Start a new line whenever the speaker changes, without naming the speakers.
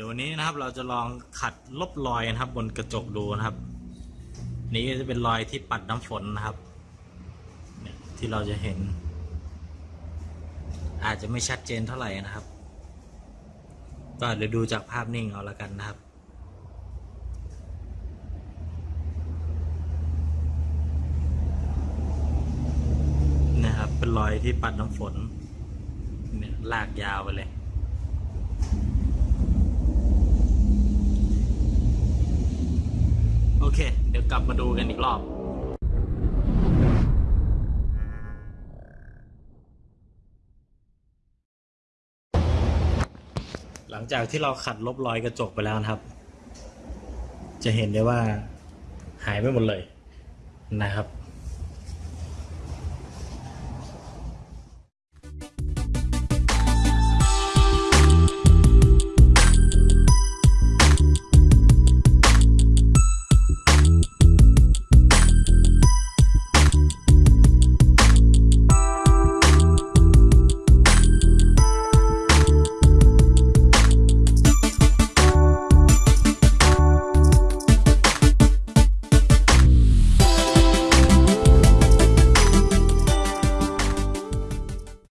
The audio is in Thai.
ดี๋ยววันนี้นะครับเราจะลองขัดลบรอยนะครับ บนกระจกดูนะครับ นี่จะเป็นรอยที่ปัดน้ำฝนนะครับเนี่ยที่เราจะเห็น อาจจะไม่ชัดเจนเท่าไหร่นะครับ ก็เดี๋ยวดูจากภาพนิ่งเอาละกันนะครับนะครับเป็นรอยที่ปัดน้ำฝนเนี่ยลากยาวไปเลย โอ เค เดี๋ยวกลับมาดูกันอีกรอบหลังจากที่เราขัดลบรอยกระจกไปแล้วนะครับ จะเห็นได้ว่าหายไปหมดเลยนะครับ